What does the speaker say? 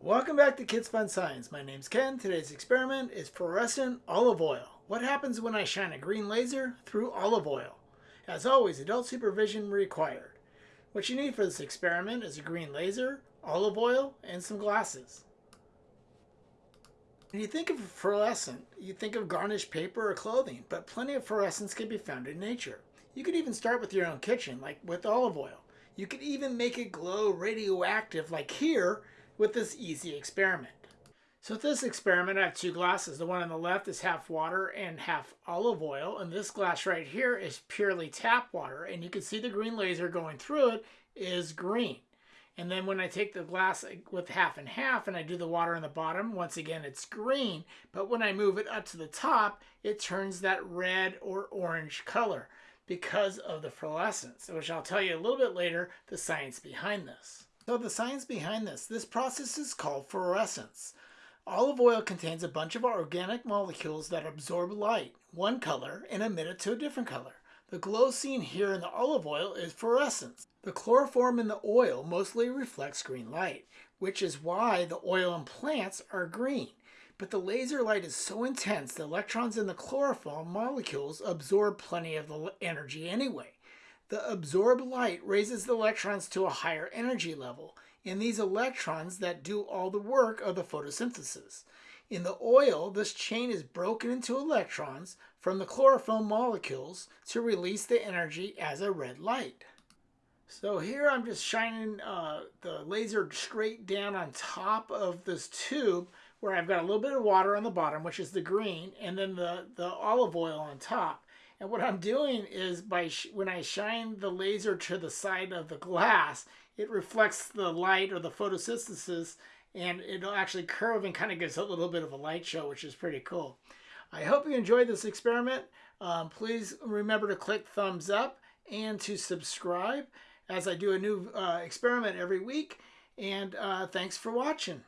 Welcome back to Kids Fun Science. My name's Ken. Today's experiment is fluorescent olive oil. What happens when I shine a green laser through olive oil? As always, adult supervision required. What you need for this experiment is a green laser, olive oil, and some glasses. When you think of fluorescent, you think of garnished paper or clothing, but plenty of fluorescence can be found in nature. You could even start with your own kitchen, like with olive oil. You could even make it glow radioactive, like here, with this easy experiment. So with this experiment, I have two glasses. The one on the left is half water and half olive oil, and this glass right here is purely tap water, and you can see the green laser going through it is green. And then when I take the glass with half and half and I do the water on the bottom, once again, it's green. But when I move it up to the top, it turns that red or orange color because of the fluorescence, which I'll tell you a little bit later the science behind this. So the science behind this, this process is called fluorescence. Olive oil contains a bunch of organic molecules that absorb light, one color, and emit it to a different color. The glow seen here in the olive oil is fluorescence. The chlorophyll in the oil mostly reflects green light, which is why the oil in plants are green. But the laser light is so intense the electrons in the chlorophyll molecules absorb plenty of the energy anyway. The absorbed light raises the electrons to a higher energy level, and these electrons that do all the work of the photosynthesis. In the oil, this chain is broken into electrons from the chlorophyll molecules to release the energy as a red light. So here I'm just shining uh, the laser straight down on top of this tube where I've got a little bit of water on the bottom, which is the green, and then the, the olive oil on top. And what I'm doing is by when I shine the laser to the side of the glass, it reflects the light or the photosynthesis and it'll actually curve and kind of gives a little bit of a light show, which is pretty cool. I hope you enjoyed this experiment. Um, please remember to click thumbs up and to subscribe as I do a new uh, experiment every week. And uh, thanks for watching.